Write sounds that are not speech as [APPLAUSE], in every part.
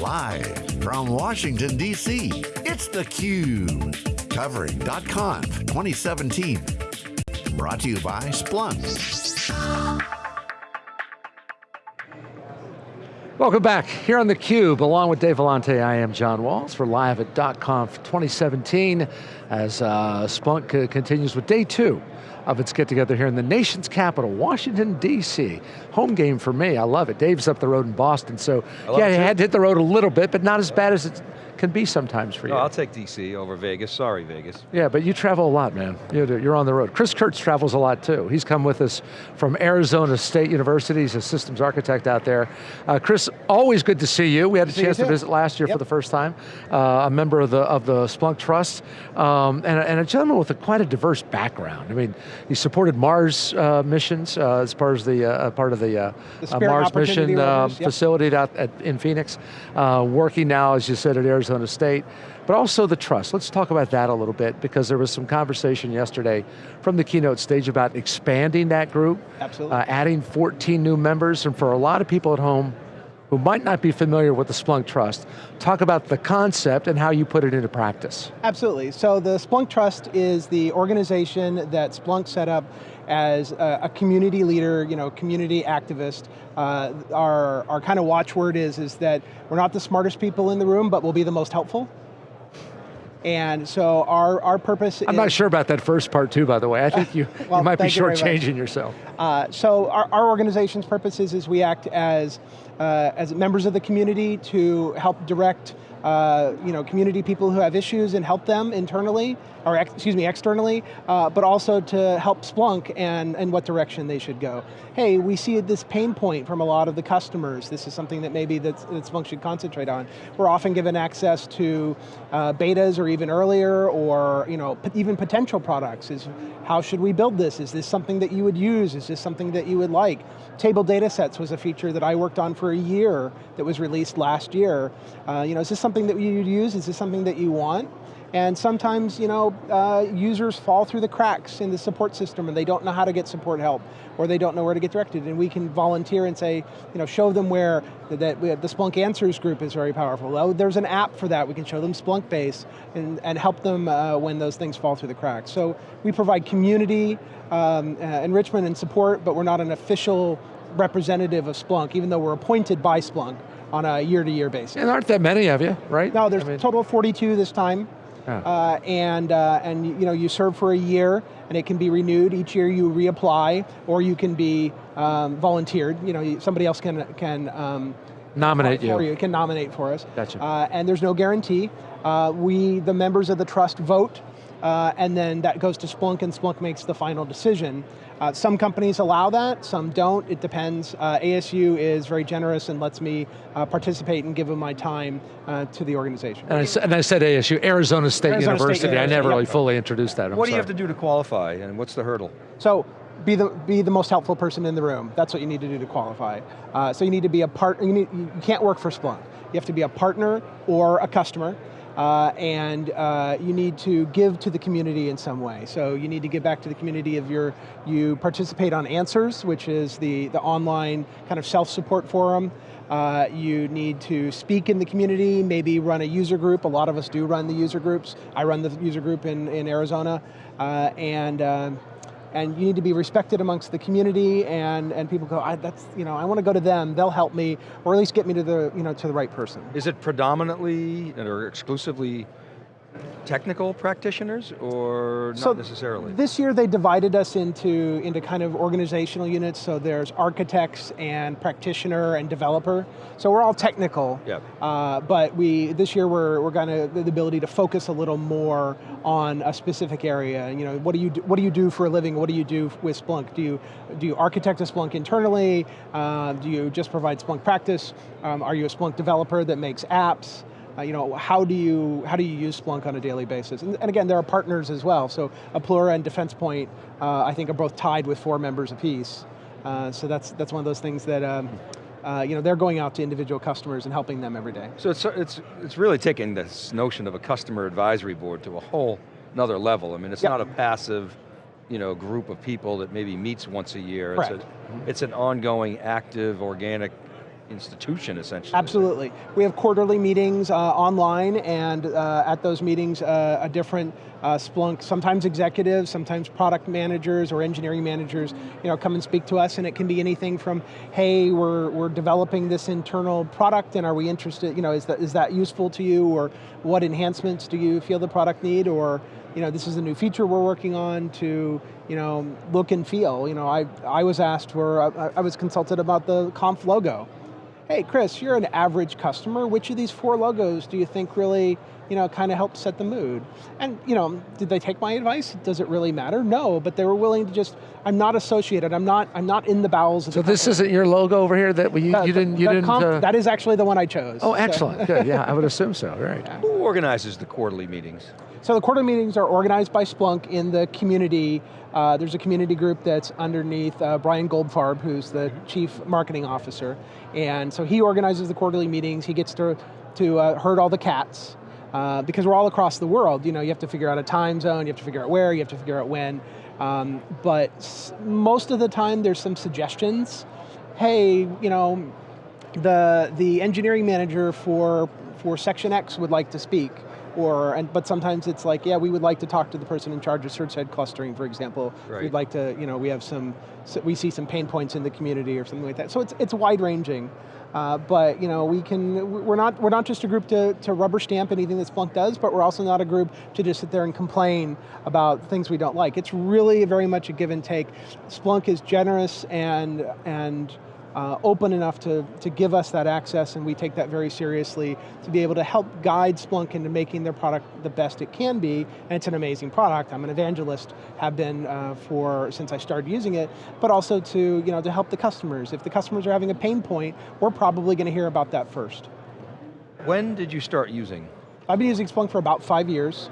Live from Washington, D.C., it's theCUBE. Covering .conf 2017. Brought to you by Splunk. Welcome back, here on theCUBE, along with Dave Vellante, I am John Walls for Live at .conf 2017, as uh, Splunk continues with day two of its get together here in the nation's capital, Washington, D.C. Home game for me, I love it. Dave's up the road in Boston, so yeah, he had to hit the road a little bit, but not as bad as it can be sometimes for you. I'll take DC over Vegas, sorry Vegas. Yeah, but you travel a lot, man. You're you're on the road. Chris Kurtz travels a lot too. He's come with us from Arizona State University. He's a systems architect out there. Uh, Chris, always good to see you. We had a chance to visit last year yep. for the first time. Uh, a member of the of the Splunk Trust, um, and, and, a gentleman with a, quite a diverse background. I mean, he supported Mars uh, missions uh, as part of the uh, part of the, uh, the Mars mission yep. facility out at, in Phoenix. working now, as you said, at Arizona Arizona State, but also the trust. Let's talk about that a little bit because there was some conversation yesterday from the keynote stage about expanding that group. Absolutely. Uh, adding 14 new members, and for a lot of people at home who might not be familiar with the Splunk Trust, talk about the concept and how you put it into practice. Absolutely, so the Splunk Trust is the organization that Splunk set up as a, a community leader, you know, community activist. Uh, our our kind of watchword is, is that we're not the smartest people in the room, but we'll be the most helpful. And so our, our purpose I'm not sure about that first part too, by the way. I think you, [LAUGHS] well, you might be shortchanging yourself. Uh, so our, our organization's purpose is, is we act as, uh, as members of the community to help direct uh, you know, community people who have issues and help them internally, or ex excuse me, externally, uh, but also to help Splunk and, and what direction they should go. Hey, we see this pain point from a lot of the customers. This is something that maybe that, that Splunk should concentrate on. We're often given access to uh, betas or even earlier, or you know, even potential products. Is how should we build this? Is this something that you would use? Is this something that you would like? Table data sets was a feature that I worked on for a year that was released last year. Uh, you know, is this something that you'd use? Is this something that you want? And sometimes, you know, uh, users fall through the cracks in the support system and they don't know how to get support help, or they don't know where to get directed, and we can volunteer and say, you know, show them where that the Splunk Answers group is very powerful. Oh, there's an app for that, we can show them Splunk Base and, and help them uh, when those things fall through the cracks. So we provide community um, uh, enrichment and support, but we're not an official representative of Splunk, even though we're appointed by Splunk on a year-to-year -year basis. And aren't that many of you, right? No, there's I mean, a total of 42 this time. Yeah. Uh, and uh, and you know you serve for a year, and it can be renewed each year. You reapply, or you can be um, volunteered. You know, somebody else can can um, nominate you. you. Can nominate for us. Gotcha. Uh, and there's no guarantee. Uh, we, the members of the trust, vote uh, and then that goes to Splunk and Splunk makes the final decision. Uh, some companies allow that, some don't, it depends. Uh, ASU is very generous and lets me uh, participate and give them my time uh, to the organization. And I, and I, said ASU, Arizona State Arizona University, State I never really fully introduced that, I'm What sorry. do you have to do to qualify and what's the hurdle? So, be the, be the most helpful person in the room. That's what you need to do to qualify. Uh, so you need to be a part, you, need, you can't work for Splunk. You have to be a partner or a customer uh, and uh, you need to give to the community in some way. So you need to give back to the community of your, you participate on Answers, which is the, the online kind of self-support forum. Uh, you need to speak in the community, maybe run a user group. A lot of us do run the user groups. I run the user group in, in Arizona. Uh, and um, and you need to be respected amongst the community and, and people go, I, that's, you know, I want to go to them, they'll help me, or at least get me to the, you know, to the right person. Is it predominantly or exclusively technical practitioners or not so necessarily? This year they divided us into, into kind of organizational units, so there's architects and practitioner and developer. So we're all technical, yep. Uh, but we, this year we're, we're going to, the ability to focus a little more on a specific area. You know, what do you do, what do you do for a living? What do you do with Splunk? Do you, do you architect a Splunk internally? Uh, do you just provide Splunk practice? Um, are you a Splunk developer that makes apps? Uh, you know, how do you how do you use Splunk on a daily basis? And, and again, there are partners as well. So Aplura and Defense Point, uh, I think, are both tied with four members apiece. Uh, so that's that's one of those things that. Um, uh, you know, they're going out to individual customers and helping them every day. So it's, it's, it's really taking this notion of a customer advisory board to a whole another level. I mean, it's yep. not a passive you know, group of people that maybe meets once a year. It's, a, it's an ongoing, active, organic institution essentially. Absolutely. We have quarterly meetings uh, online and uh, at those meetings uh, a different uh, Splunk, sometimes executives, sometimes product managers or engineering managers you know, come and speak to us and it can be anything from, hey, we're, we're developing this internal product and are we interested, you know, is that, is that useful to you or what enhancements do you feel the product need or you know, this is a new feature we're working on to you know, look and feel. You know, I, I was asked for, I, I was consulted about the conf logo hey Chris, you're an average customer, which of these four logos do you think really you know, kind of helped set the mood. And you know, did they take my advice? Does it really matter? No, but they were willing to just, I'm not associated, I'm not, I'm not in the bowels of so the this isn't your logo over here that you, you didn't, you didn't comp, uh, That is actually the one I chose. Oh, so. excellent, good, yeah, I would [LAUGHS] assume so, right. Yeah. Who organizes the quarterly meetings? So the quarterly meetings are organized by Splunk in the community. Uh, there's a community group that's underneath uh, Brian Goldfarb, who's the chief marketing officer. And so he organizes the quarterly meetings, he gets to, to uh, herd all the cats, uh, because we're all across the world. You know, you have to figure out a time zone, you have to figure out where, you have to figure out when. Um, but most of the time there's some suggestions. Hey, you know, the, the engineering manager for, for section X would like to speak or, and, but sometimes it's like, yeah, we would like to talk to the person in charge of search head clustering, for example. Right. We'd like to, you know, we have some, we see some pain points in the community or something like that. So it's, it's wide ranging. Uh, but you know, we can, we're not, we're not just a group to, to rubber stamp anything that Splunk does, but we're also not a group to just sit there and complain about things we don't like. It's really very much a give and take. Splunk is generous and, and uh, open enough to, to give us that access and we take that very seriously to be able to help guide Splunk into making their product the best it can be, and it's an amazing product. I'm an evangelist, have been uh, for, since I started using it, but also to, you know, to help the customers. If the customers are having a pain point, we're probably going to hear about that first. When did you start using? I've been using Splunk for about five years.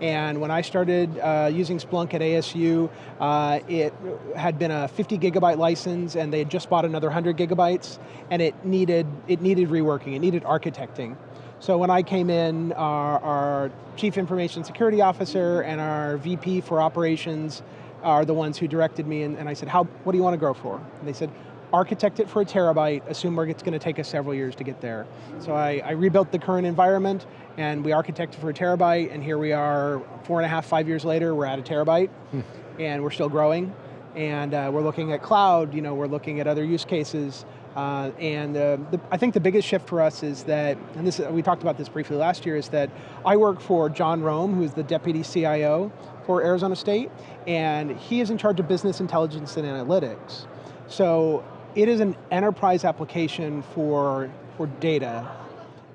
And when I started uh, using Splunk at ASU, uh, it had been a 50 gigabyte license and they had just bought another 100 gigabytes and it needed, it needed reworking, it needed architecting. So when I came in, our, our Chief Information Security Officer and our VP for Operations are the ones who directed me and, and I said, How, what do you want to grow for? And they said, architect it for a terabyte, assume it's going to take us several years to get there. So I, I, rebuilt the current environment, and we architected for a terabyte, and here we are, four and a half, five years later, we're at a terabyte, hmm. and we're still growing. And uh, we're looking at cloud, you know, we're looking at other use cases, uh, and uh, the, I think the biggest shift for us is that, and this we talked about this briefly last year, is that I work for John Rome, who's the Deputy CIO for Arizona State, and he is in charge of business intelligence and analytics. So it is an enterprise application for, for data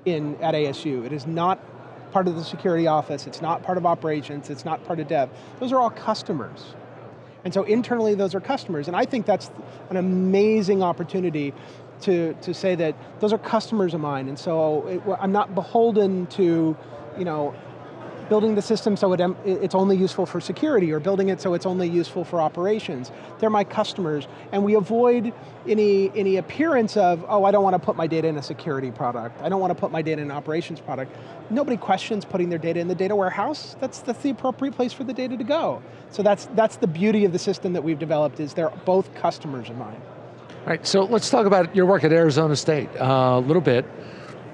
in, at ASU. It is not part of the security office, it's not part of operations, it's not part of dev. Those are all customers. And so internally those are customers, and I think that's an amazing opportunity to, to say that those are customers of mine, and so it, I'm not beholden to you know, building the system so it, it's only useful for security or building it so it's only useful for operations. They're my customers and we avoid any, any appearance of, oh, I don't want to put my data in a security product. I don't want to put my data in an operations product. Nobody questions putting their data in the data warehouse. That's, that's the appropriate place for the data to go. So that's, that's the beauty of the system that we've developed is they're both customers of mine. All right, so let's talk about your work at Arizona State uh, a little bit.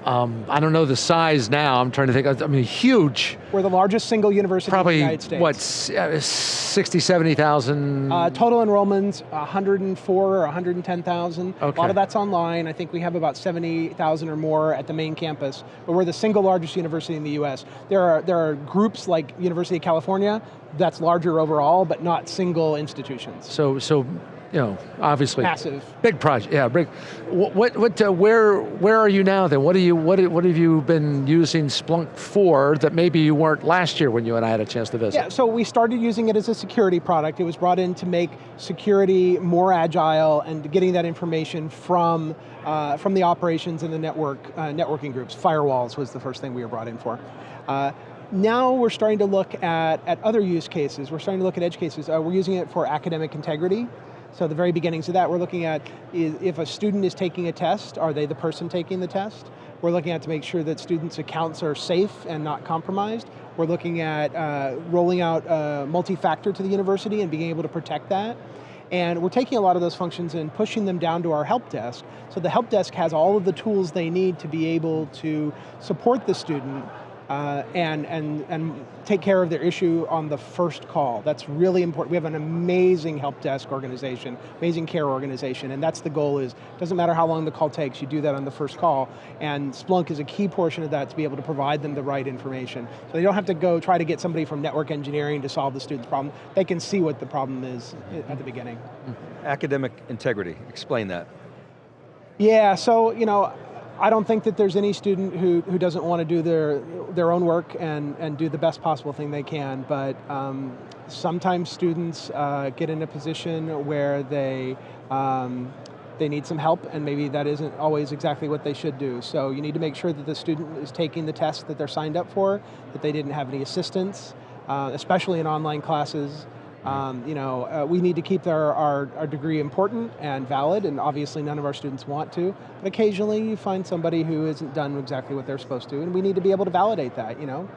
Um, I don't know the size now, I'm trying to think, I mean huge. We're the largest single university Probably, in the United States. what, uh, 60, 70,000? Uh, total enrollments, 104 or 110,000. Okay. A lot of that's online. I think we have about 70,000 or more at the main campus, but we're the single largest university in the US. There are, there are groups like University of California that's larger overall, but not single institutions. So, so you know, obviously massive, big project. Yeah, big. What, what, uh, where, where are you now? Then, what do you, what, what have you been using Splunk for that maybe you weren't last year when you and I had a chance to visit? Yeah, so we started using it as a security product. It was brought in to make security more agile and getting that information from uh, from the operations and the network uh, networking groups. Firewalls was the first thing we were brought in for. Uh, now we're starting to look at, at other use cases. We're starting to look at edge cases. Uh, we're using it for academic integrity. So the very beginnings of that, we're looking at if a student is taking a test, are they the person taking the test? We're looking at to make sure that students' accounts are safe and not compromised. We're looking at uh, rolling out uh, multi-factor to the university and being able to protect that. And we're taking a lot of those functions and pushing them down to our help desk. So the help desk has all of the tools they need to be able to support the student uh, and, and, and take care of their issue on the first call. That's really important. We have an amazing help desk organization, amazing care organization, and that's the goal is, doesn't matter how long the call takes, you do that on the first call, and Splunk is a key portion of that to be able to provide them the right information. So they don't have to go try to get somebody from network engineering to solve the student's problem. They can see what the problem is at the beginning. Academic integrity, explain that. Yeah, so, you know, I don't think that there's any student who, who doesn't want to do their, their own work and, and do the best possible thing they can, but um, sometimes students uh, get in a position where they, um, they need some help and maybe that isn't always exactly what they should do. So you need to make sure that the student is taking the test that they're signed up for, that they didn't have any assistance, uh, especially in online classes, um, you know, uh, we need to keep our, our, our, degree important and valid, and obviously none of our students want to, but occasionally you find somebody who isn't done exactly what they're supposed to, and we need to be able to validate that, you know?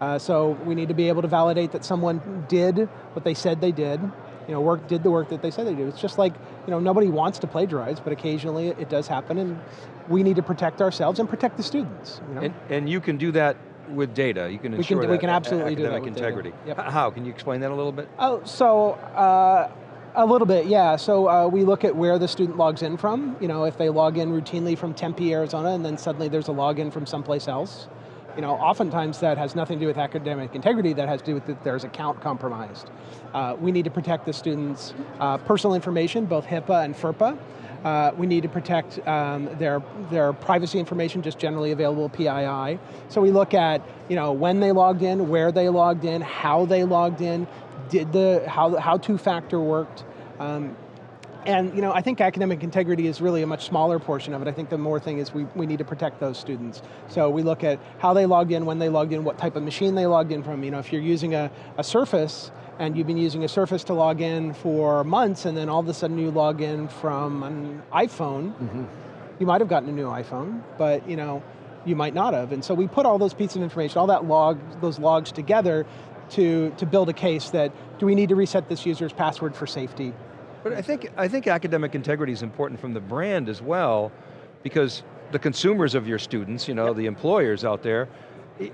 Uh, so we need to be able to validate that someone did what they said they did, you know, work, did the work that they said they do. It's just like, you know, nobody wants to plagiarize, but occasionally it, it does happen, and we need to protect ourselves and protect the students. You know? and, and you can do that with data, you can we ensure can, that we can absolutely academic do that integrity. Yep. How, can you explain that a little bit? Oh, so, uh, a little bit, yeah. So uh, we look at where the student logs in from. You know, if they log in routinely from Tempe, Arizona, and then suddenly there's a login from someplace else. You know, oftentimes that has nothing to do with academic integrity, that has to do with that there's account compromised. Uh, we need to protect the students' uh, personal information, both HIPAA and FERPA. Uh, we need to protect um, their, their privacy information, just generally available PII. So we look at you know, when they logged in, where they logged in, how they logged in, did the, how, how two-factor worked. Um, and you know, I think academic integrity is really a much smaller portion of it. I think the more thing is we, we need to protect those students. So we look at how they logged in, when they logged in, what type of machine they logged in from. You know, if you're using a, a Surface, and you've been using a Surface to log in for months, and then all of a sudden you log in from an iPhone, mm -hmm. you might have gotten a new iPhone, but you know, you might not have. And so we put all those pieces of information, all that log, those logs together to, to build a case that, do we need to reset this user's password for safety? But I think, I think academic integrity is important from the brand as well, because the consumers of your students, you know, yep. the employers out there,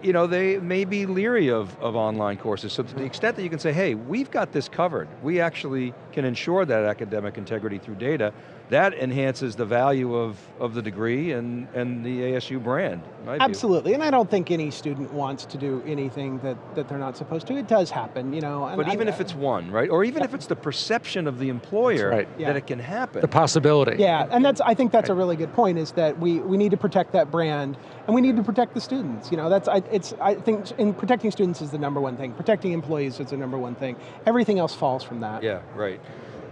you know, they may be leery of, of online courses. So to the extent that you can say, hey, we've got this covered. We actually can ensure that academic integrity through data that enhances the value of, of the degree and, and the ASU brand. Absolutely, and I don't think any student wants to do anything that, that they're not supposed to. It does happen, you know. but even I, if it's one, right? Or even yeah. if it's the perception of the employer right. that yeah. it can happen. The possibility. Yeah, and that's, I think that's right. a really good point is that we, we need to protect that brand and we need to protect the students. You know, that's, I, it's, I think in protecting students is the number one thing. Protecting employees is the number one thing. Everything else falls from that. Yeah, right.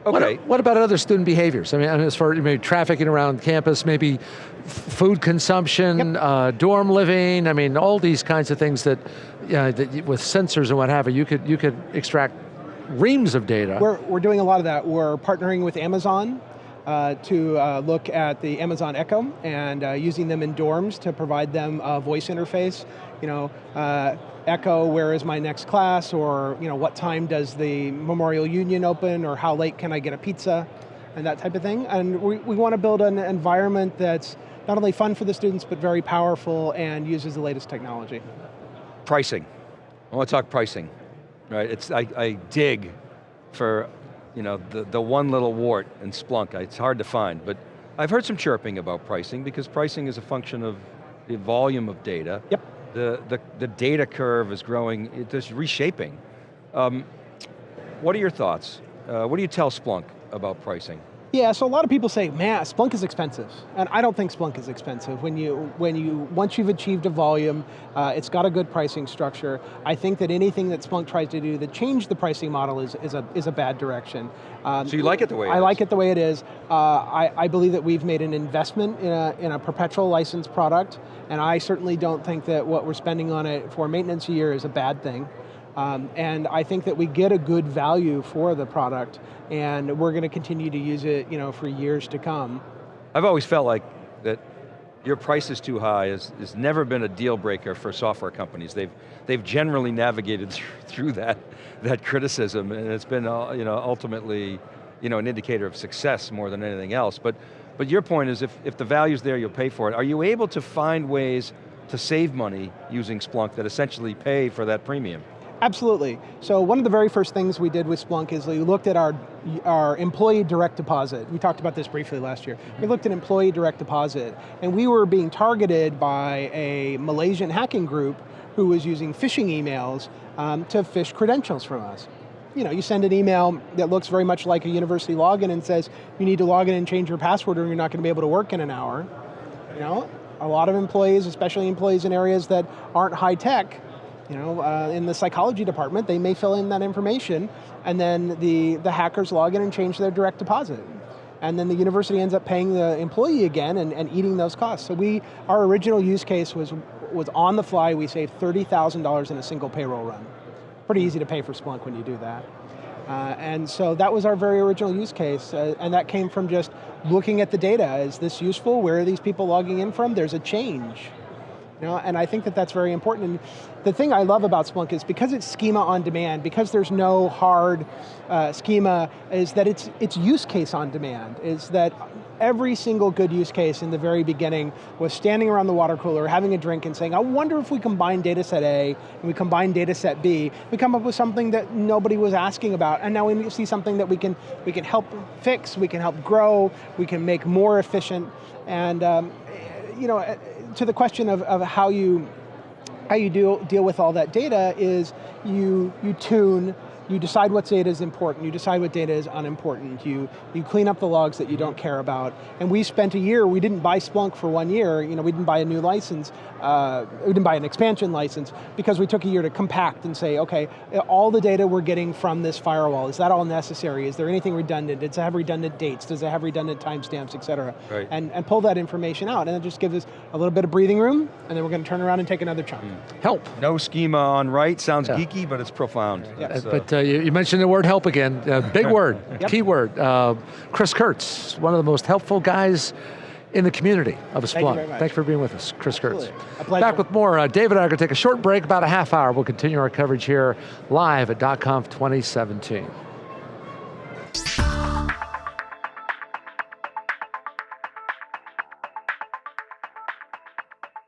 Okay. What, what, about other student behaviors? I mean, as far as maybe trafficking around campus, maybe food consumption, yep. uh, dorm living, I mean, all these kinds of things that, uh, that with sensors and what have you, you could, you could extract reams of data. We're, we're doing a lot of that. We're partnering with Amazon uh, to uh, look at the Amazon Echo and uh, using them in dorms to provide them a voice interface. You know, uh, Echo, where is my next class, or you know, what time does the Memorial Union open, or how late can I get a pizza, and that type of thing. And we, we want to build an environment that's not only fun for the students, but very powerful and uses the latest technology. Pricing. I want to talk pricing, right? It's, I, I dig for you know, the, the one little wart in Splunk. It's hard to find, but I've heard some chirping about pricing because pricing is a function of the volume of data. Yep the, the, the data curve is growing, it's reshaping. Um, what are your thoughts? Uh, what do you tell Splunk about pricing? Yeah, so a lot of people say, man, Splunk is expensive. And I don't think Splunk is expensive. When you, when you once you've achieved a volume, uh, it's got a good pricing structure. I think that anything that Splunk tries to do to change the pricing model is, is, a, is a bad direction. Um, so you like it the way it I is. like it the way it is. Uh, I, I believe that we've made an investment in a, in a perpetual license product, and I certainly don't think that what we're spending on it for maintenance a year is a bad thing. Um, and I think that we get a good value for the product and we're going to continue to use it you know, for years to come. I've always felt like that your price is too high has, has never been a deal breaker for software companies. They've, they've generally navigated [LAUGHS] through, that, that criticism and it's been uh, you know, ultimately you know, an indicator of success more than anything else. But, but your point is if, if the value's there, you'll pay for it. Are you able to find ways to save money using Splunk that essentially pay for that premium? Absolutely. So one of the very first things we did with Splunk is we looked at our, our employee direct deposit. We talked about this briefly last year. We looked at employee direct deposit, and we were being targeted by a Malaysian hacking group who was using phishing emails um, to phish credentials from us. You know, you send an email that looks very much like a university login and says, you need to log in and change your password or you're not going to be able to work in an hour. You know, a lot of employees, especially employees in areas that aren't high tech, you know, uh, in the psychology department, they may fill in that information, and then the, the hackers log in and change their direct deposit. And then the university ends up paying the employee again and, and eating those costs. So we, our original use case was, was on the fly, we saved $30,000 in a single payroll run. Pretty easy to pay for Splunk when you do that. Uh, and so that was our very original use case, uh, and that came from just looking at the data. Is this useful? Where are these people logging in from? There's a change. You know, and I think that that's very important. And the thing I love about Splunk is because it's schema on demand, because there's no hard uh, schema, is that it's, it's use case on demand, is that every single good use case in the very beginning was standing around the water cooler, having a drink and saying, I wonder if we combine data set A and we combine data set B, we come up with something that nobody was asking about, and now we see something that we can, we can help fix, we can help grow, we can make more efficient, and um, you know, uh, to the question of, of how you how you deal, deal with all that data is you, you tune you decide what data is important, you decide what data is unimportant, you, you clean up the logs that you don't care about. And we spent a year, we didn't buy Splunk for one year, you know, we didn't buy a new license, uh, we didn't buy an expansion license, because we took a year to compact and say, okay, all the data we're getting from this firewall, is that all necessary? Is there anything redundant? Does it have redundant dates? Does it have redundant timestamps, et cetera? Right. And, and pull that information out, and it just gives us a little bit of breathing room, and then we're going to turn around and take another chunk. Mm. Help. No schema on write, sounds yeah. geeky, but it's profound. Yeah. Uh, but uh, you, you, mentioned the word help again, uh, big word, yep. key word. Uh, Chris Kurtz, one of the most helpful guys in the community of Splunk. Thank Thanks for being with us, Chris Absolutely. Kurtz. Back with more. Uh, David and I are going to take a short break, about a half hour. We'll continue our coverage here live at .conf 2017.